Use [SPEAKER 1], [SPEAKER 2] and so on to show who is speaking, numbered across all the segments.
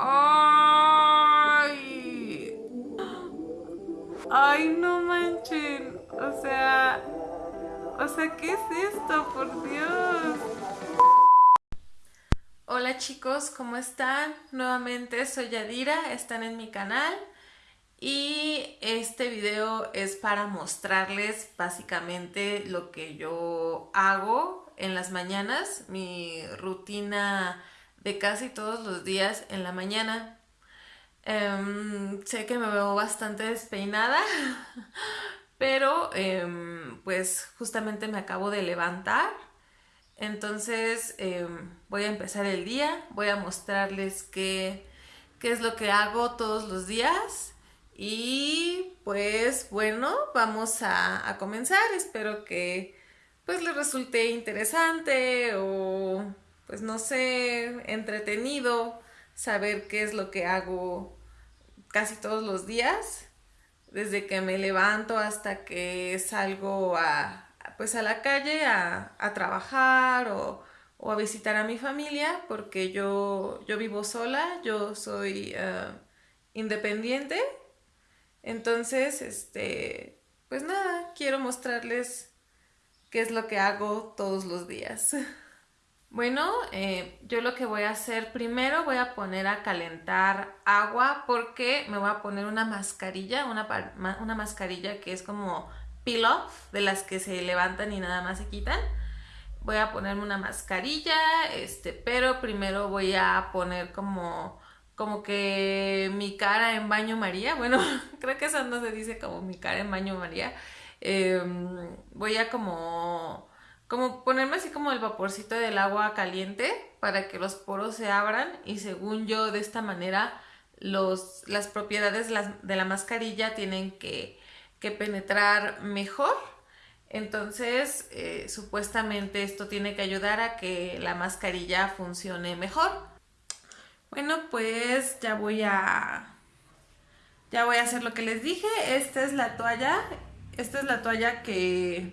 [SPEAKER 1] ¡Ay! ¡Ay, no manchen! O sea... O sea, ¿qué es esto? Por Dios. Hola chicos, ¿cómo están? Nuevamente soy Yadira, están en mi canal y este video es para mostrarles básicamente lo que yo hago en las mañanas, mi rutina de casi todos los días en la mañana. Em, sé que me veo bastante despeinada, pero em, pues justamente me acabo de levantar. Entonces em, voy a empezar el día, voy a mostrarles qué, qué es lo que hago todos los días. Y pues bueno, vamos a, a comenzar. Espero que pues les resulte interesante o pues no sé, entretenido saber qué es lo que hago casi todos los días, desde que me levanto hasta que salgo a, pues a la calle a, trabajar o, a visitar a mi familia, porque yo, yo vivo sola, yo soy eh, independiente, entonces, este, pues nada, quiero mostrarles qué es lo que hago todos los días. Bueno, eh, yo lo que voy a hacer primero voy a poner a calentar agua porque me voy a poner una mascarilla, una, una mascarilla que es como peel off, de las que se levantan y nada más se quitan. Voy a ponerme una mascarilla, este, pero primero voy a poner como, como que mi cara en baño María. Bueno, creo que eso no se dice como mi cara en baño María. Em, voy a como como ponerme así como el vaporcito del agua caliente para que los poros se abran y según yo de esta manera los, las propiedades de la, mascarilla tienen que, penetrar mejor. Entonces, eh, supuestamente esto tiene que ayudar a que la mascarilla funcione mejor. Bueno, pues ya voy a... Ya voy a hacer lo que les dije. Esta es la toalla. Esta es la toalla que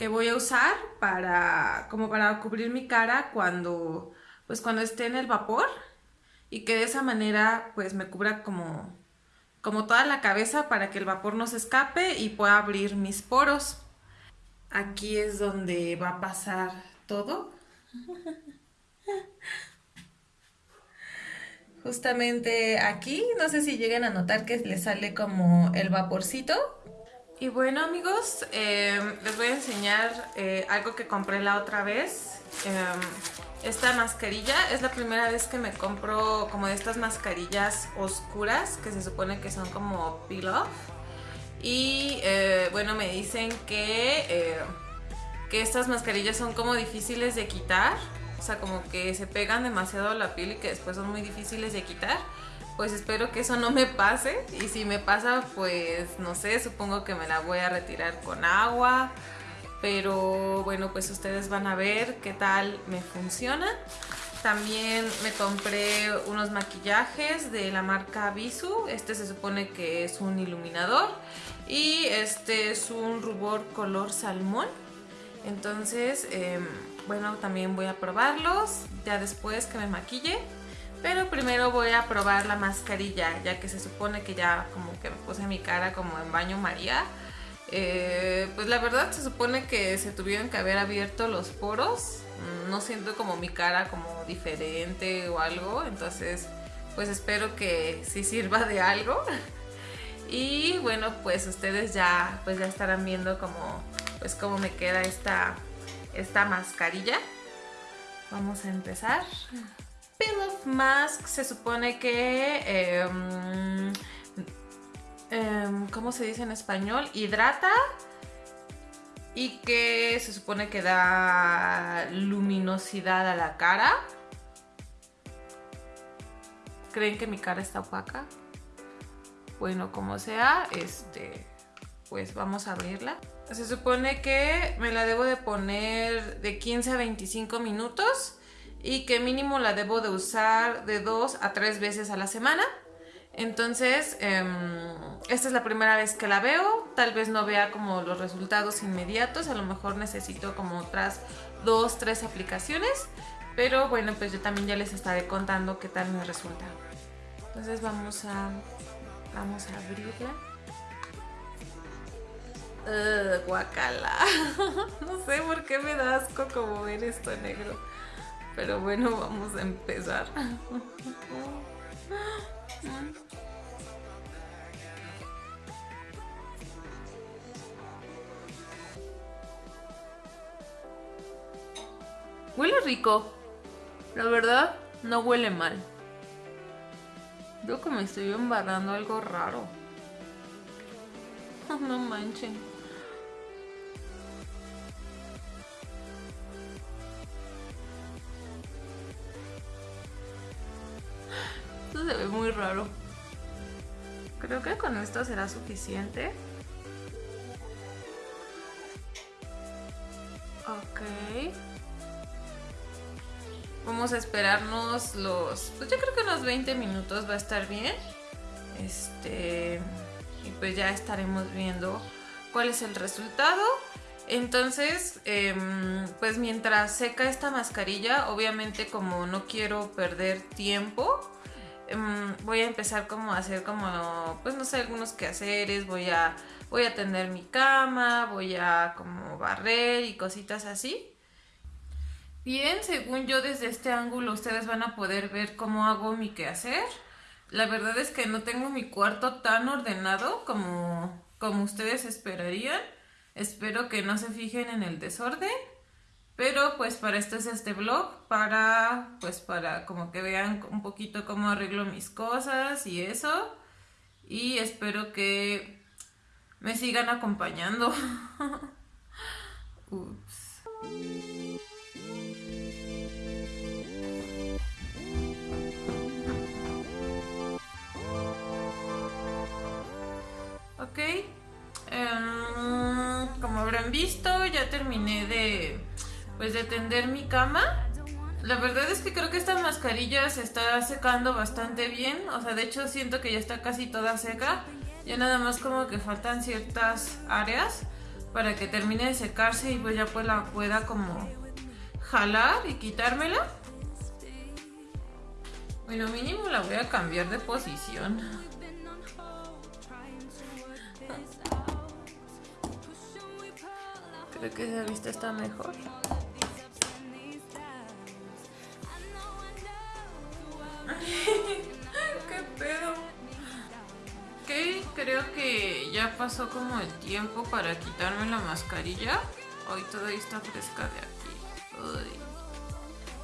[SPEAKER 1] que voy a usar para como para cubrir mi cara cuando pues cuando esté en el vapor y que de esa manera pues me cubra como como toda la cabeza para que el vapor no se escape y pueda abrir mis poros. Aquí es donde va a pasar todo. Justamente aquí, no sé si lleguen a notar que le sale como el vaporcito y bueno amigos, em, les voy a enseñar eh, algo que compré la otra vez. Em, esta mascarilla es la primera vez que me compro como de estas mascarillas oscuras que se supone que son como peel off. Y eh, bueno, me dicen que, eh, que estas mascarillas son como difíciles de quitar. O sea, como que se pegan demasiado a la piel y que después son muy difíciles de quitar pues espero que eso no me pase. Y si me pasa pues no sé, supongo que me la voy a retirar con agua. Pero bueno pues ustedes van a ver qué tal me funciona. También me compré unos maquillajes de la marca Bisu este se supone que es un iluminador. Y este es un rubor color salmón. Entonces em, bueno también voy a probarlos ya después que me maquille pero primero voy a probar la mascarilla, ya que se supone que ya como que me puse mi cara como en baño María. Eh, pues la verdad se supone que se tuvieron que haber abierto los poros. No siento como mi cara como diferente o algo, entonces pues espero que sí sirva de algo. Y bueno, pues ustedes ya pues ya estarán viendo como pues cómo me queda esta, esta mascarilla. Vamos a empezar. Mask se supone que... Em, em, ¿Cómo se dice en español? Hidrata y que se supone que da luminosidad a la cara. ¿Creen que mi cara está opaca? Bueno, como sea, este, pues vamos a abrirla. Se supone que me la debo de poner de 15 a 25 minutos y que mínimo la debo de usar de dos a tres veces a la semana. Entonces, em, esta es la primera vez que la veo, tal vez no vea como los resultados inmediatos, a lo mejor necesito como otras dos, tres aplicaciones, pero bueno, pues yo también ya les estaré contando qué tal me resulta. Entonces vamos a vamos a abrirla. Uh, guacala. no sé por qué me da asco como ver esto negro. Pero bueno, vamos a empezar. Huele rico. La verdad, no huele mal. Veo que me estoy embarrando algo raro. No manchen. Se ve muy raro. Creo que con esto será suficiente. Ok. Vamos a esperarnos los... Pues yo creo que unos 20 minutos va a estar bien. Este... Y pues ya estaremos viendo cuál es el resultado. Entonces, em, pues mientras seca esta mascarilla, obviamente como no quiero perder tiempo, em, voy a empezar como a hacer como, pues no sé, algunos quehaceres, voy a, voy a tender mi cama, voy a como barrer y cositas así. Bien, según yo desde este ángulo ustedes van a poder ver cómo hago mi quehacer. La verdad es que no tengo mi cuarto tan ordenado como, como ustedes esperarían. Espero que no se fijen en el desorden. Pero pues para esto es este blog, para pues para como que vean un poquito cómo arreglo mis cosas y eso. Y espero que me sigan acompañando. Ups. Ok. Em, como habrán visto, ya terminé de, pues, de tender mi cama. La verdad es que creo que esta mascarilla se está secando bastante bien. O sea, de hecho siento que ya está casi toda seca. Ya nada más como que faltan ciertas áreas para que termine de secarse y pues ya pues la pueda como jalar y quitármela. Bueno, mínimo la voy a cambiar de posición. Creo que esa vista está mejor. ¿Qué pedo? Ok, creo que ya pasó como el tiempo para quitarme la mascarilla. Hoy todavía está fresca de aquí.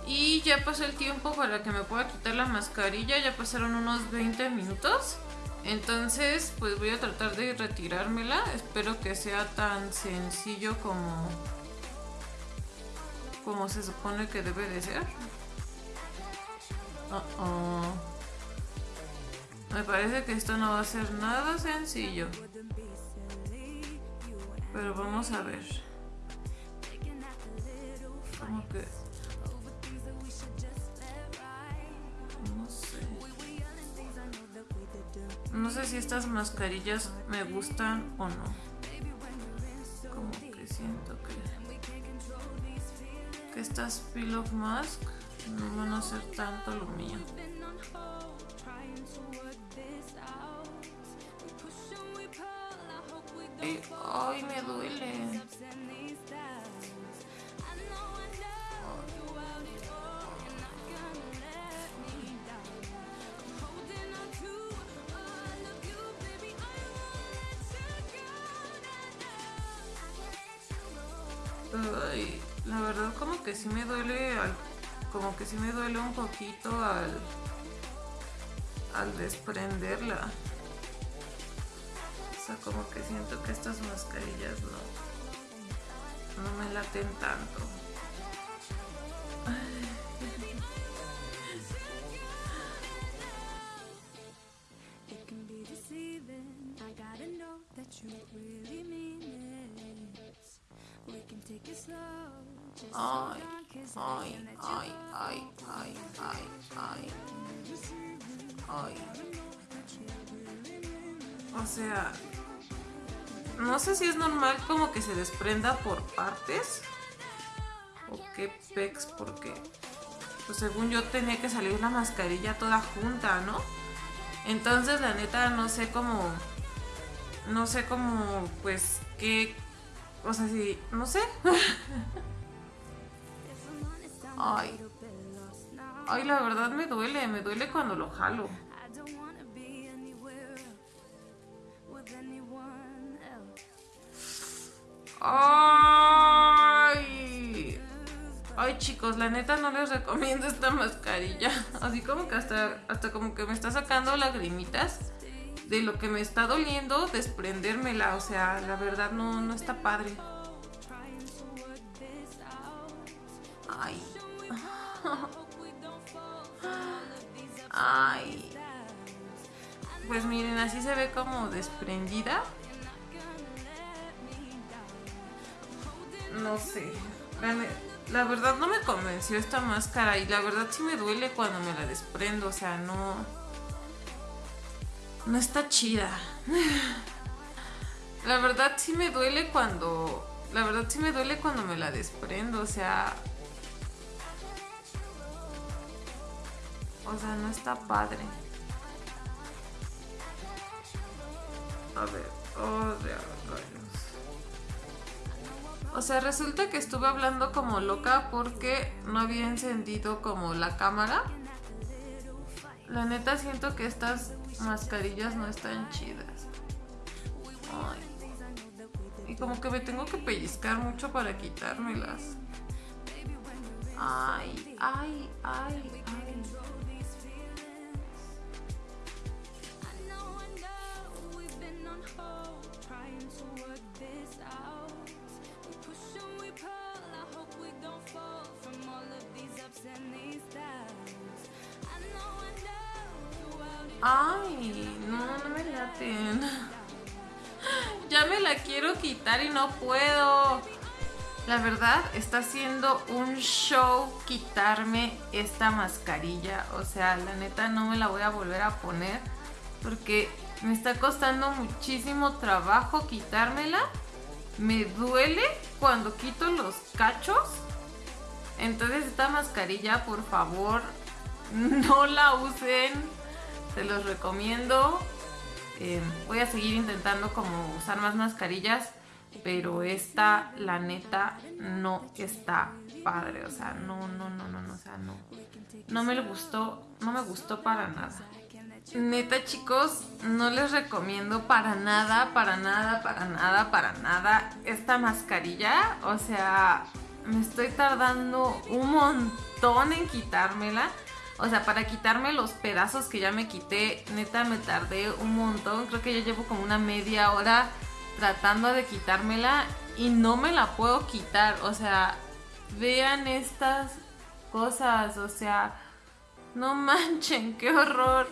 [SPEAKER 1] Y ya pasó el tiempo para que me pueda quitar la mascarilla. Ya pasaron unos 20 minutos. Entonces, pues voy a tratar de retirármela. Espero que sea tan sencillo como, como se supone que debe de ser. Me parece que esto no va a ser nada sencillo. Pero vamos a ver. Como que No sé si estas mascarillas me gustan o no. Como que siento que, que estas Peel of Mask no van a ser tanto lo mío. ay, me duele. la verdad como que sí me duele, como que sí me duele un poquito al, al desprenderla. O sea, como que siento que estas mascarillas no, no me laten tanto. Ay, ay, ay, ay, ay, ay, ay. Ay. O sea, no sé si es normal como que se desprenda por partes. O qué pex, porque pues según yo tenía que salir una mascarilla toda junta, ¿no? Entonces, la neta, no sé cómo. No sé cómo, pues, qué. O sea, si. No sé. Ay. Ay, la verdad me duele. Me duele cuando lo jalo. Ay. Ay, chicos, la neta no les recomiendo esta mascarilla. Así como que hasta, hasta como que me está sacando lagrimitas de lo que me está doliendo desprendérmela. O sea, la verdad no, no está padre. Ay. Ay. Pues miren, así se ve como desprendida. no sé. La, verdad no me convenció esta máscara y la verdad sí me duele cuando me la desprendo, o sea, no... No está chida. La verdad sí me duele cuando... La verdad sí me duele cuando me la desprendo, o sea... O sea, no está padre. A ver, oh, o sea, resulta que estuve hablando como loca porque no había encendido como la cámara. La neta siento que estas mascarillas no están chidas. Y como que me tengo que pellizcar mucho para quitármelas. Ay, ay, ay. Ay, no, no me laten. Ya me la quiero quitar y no puedo. La verdad, está siendo un show quitarme esta mascarilla. O sea, la neta no me la voy a volver a poner. Porque me está costando muchísimo trabajo quitármela. Me duele cuando quito los cachos. Entonces esta mascarilla, por favor, no la usen se los recomiendo. Eh, voy a seguir intentando como usar más mascarillas, pero esta, la neta, no está padre. O sea, no, no, no, no, no, o sea, no. No me gustó, no me gustó para nada. Neta, chicos, no les recomiendo para nada, para nada, para nada, para nada esta mascarilla. O sea, me estoy tardando un montón en quitármela. O sea, para quitarme los pedazos que ya me quité, neta me tardé un montón. Creo que ya llevo como una media hora tratando de quitármela y no me la puedo quitar. O sea, vean estas cosas, o sea, no manchen, qué horror.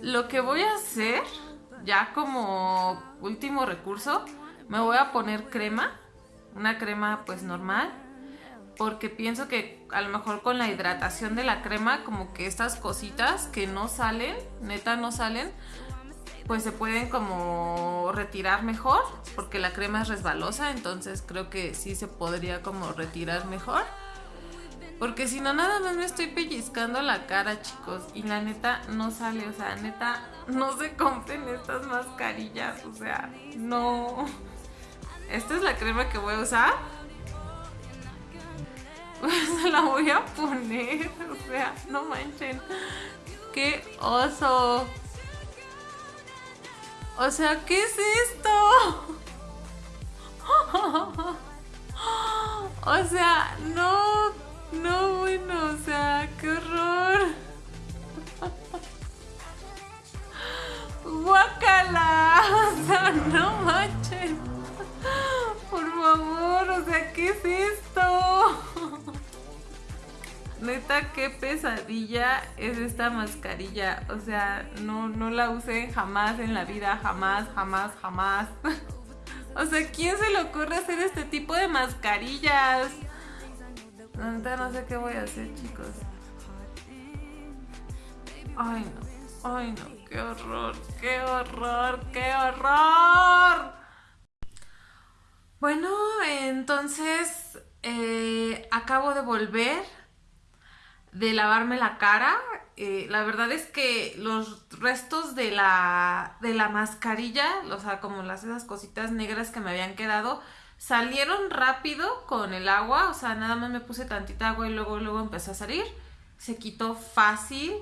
[SPEAKER 1] Lo que voy a hacer, ya como último recurso, me voy a poner crema, una crema pues normal porque pienso que a lo mejor con la hidratación de la crema, como que estas cositas que no salen, neta no salen, pues se pueden como retirar mejor, porque la crema es resbalosa, entonces creo que sí se podría como retirar mejor. Porque si no, nada más me estoy pellizcando la cara, chicos. Y la neta no sale, o sea, neta, no se compren estas mascarillas, o sea, no. Esta es la crema que voy a usar se la voy a poner. O sea, no manchen. ¡Qué oso! O sea, ¿qué es esto? O sea, no, no, bueno, o sea, qué horror. Guácala, o sea, no manchen. Por favor, o sea, ¿qué es esto? Neta, qué pesadilla es esta mascarilla. O sea, no, no la usé jamás en la vida, jamás, jamás, jamás. o sea, ¿quién se le ocurre hacer este tipo de mascarillas? Neta, no sé qué voy a hacer, chicos. Ay, no. Ay, no. Qué horror, qué horror, qué horror. Bueno, entonces eh, acabo de volver de lavarme la cara eh, la verdad es que los restos de la, de la mascarilla, o sea, como las esas cositas negras que me habían quedado, salieron rápido con el agua, o sea, nada más me puse tantita agua y luego, luego empezó a salir. Se quitó fácil,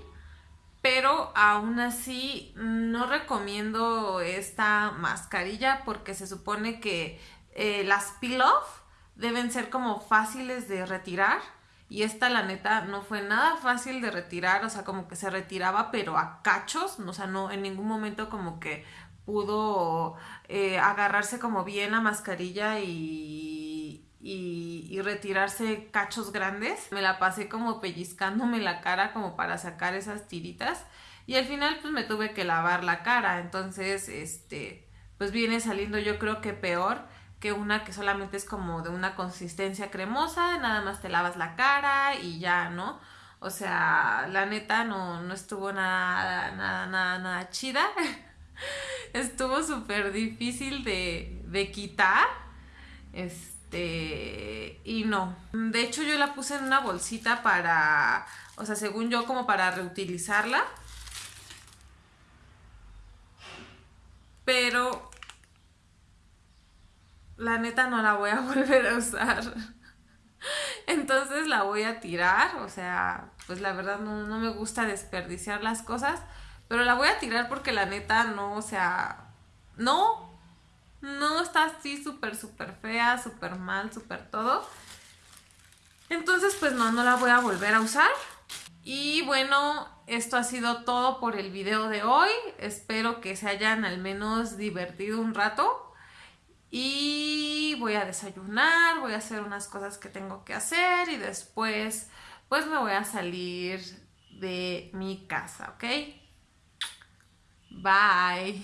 [SPEAKER 1] pero aún así no recomiendo esta mascarilla porque se supone que eh, las peel-off deben ser como fáciles de retirar y esta la neta no fue nada fácil de retirar, o sea, como que se retiraba pero a cachos, o sea, no en ningún momento como que pudo eh, agarrarse como bien la mascarilla y, y, y, retirarse cachos grandes. Me la pasé como pellizcándome la cara como para sacar esas tiritas. Y al final pues me tuve que lavar la cara, entonces este pues viene saliendo yo creo que peor que una que solamente es como de una consistencia cremosa, nada más te lavas la cara y ya, ¿no? O sea, la neta no, no estuvo nada, nada, nada, nada chida. estuvo súper difícil de, de quitar. Este, y no. De hecho, yo la puse en una bolsita para, o sea, según yo, como para reutilizarla. Pero la neta no la voy a volver a usar. Entonces la voy a tirar, o sea, pues la verdad no, no, me gusta desperdiciar las cosas, pero la voy a tirar porque la neta no, o sea, no, no está así súper, súper fea, súper mal, súper todo. Entonces, pues no, no la voy a volver a usar. Y bueno, esto ha sido todo por el video de hoy. Espero que se hayan al menos divertido un rato y voy a desayunar, voy a hacer unas cosas que tengo que hacer y después pues me voy a salir de mi casa, ¿ok? Bye.